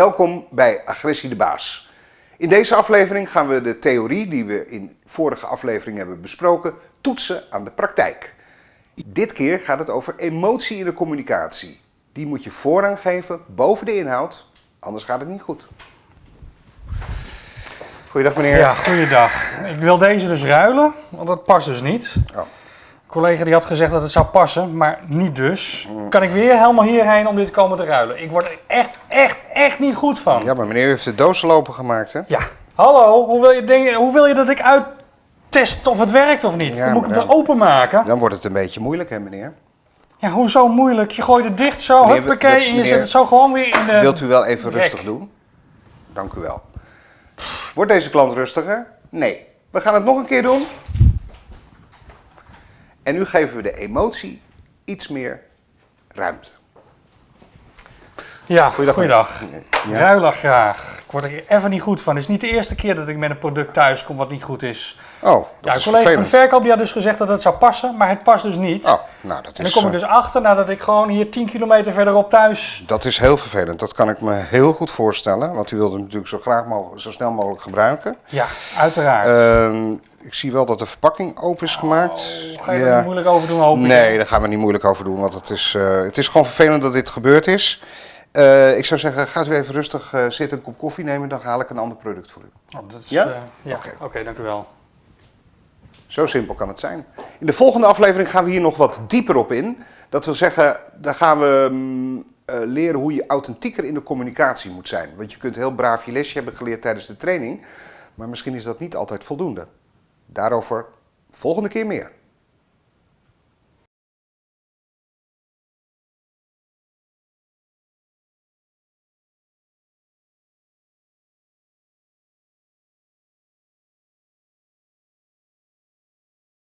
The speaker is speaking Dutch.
Welkom bij Agressie de Baas. In deze aflevering gaan we de theorie die we in vorige aflevering hebben besproken toetsen aan de praktijk. Dit keer gaat het over emotie in de communicatie. Die moet je voorrang geven boven de inhoud, anders gaat het niet goed. Goeiedag meneer. Ja, goeiedag. Ik wil deze dus ruilen, want dat past dus niet. Oh. Een collega die had gezegd dat het zou passen, maar niet dus. Kan ik weer helemaal hierheen om dit te komen te ruilen? Ik word echt, echt, echt niet goed van. Ja, maar meneer heeft de doos lopen gemaakt, hè? Ja. Hallo, hoe wil je, denk, hoe wil je dat ik uittest of het werkt of niet? Ja, dan moet ik het dan- openmaken. Dan wordt het een beetje moeilijk, hè meneer? Ja, hoezo moeilijk? Je gooit het dicht zo, Meneer, huppakee, en je zet het zo gewoon weer in de... Wilt u wel even rek. rustig doen? Dank u wel. Wordt deze klant rustiger? Nee. We gaan het nog een keer doen. En nu geven we de emotie iets meer ruimte. Ja, Goeiedag, goeiedag. meneer. Ja. Ruilen graag. Ik word er even niet goed van. Het is niet de eerste keer dat ik met een product thuis kom wat niet goed is. Oh, dat Ja, is collega van de verkoop die had dus gezegd dat het zou passen, maar het past dus niet. Oh, nou, dat en dan is, kom ik eh, dus achter nadat ik gewoon hier 10 kilometer verderop thuis... dat is heel vervelend. Dat kan ik me heel goed voorstellen. Want u wilt hem natuurlijk zo, graag mogelijk, zo snel mogelijk gebruiken. Ja, uiteraard. Ehm, ik zie wel dat de verpakking open is gemaakt. Oh, Ga je er niet moeilijk over doen, hoop ik. Nee, daar gaan we niet moeilijk over doen, want het is, eh, het is gewoon vervelend dat dit gebeurd is. Eh, ik zou zeggen, gaat u even rustig eh, zitten, een kop koffie nemen, dan haal ik een ander product voor u. Oh, dat is, Ja? eh, ja. Oké. Dank u wel. Zo simpel kan het zijn. In de volgende aflevering gaan we hier nog wat dieper op in. Dat wil zeggen, dan gaan we mm, leren hoe je authentieker in de communicatie moet zijn. Want je kunt heel braaf je lesje hebben geleerd tijdens de training, maar misschien is dat niet altijd voldoende. Daarover volgende keer meer.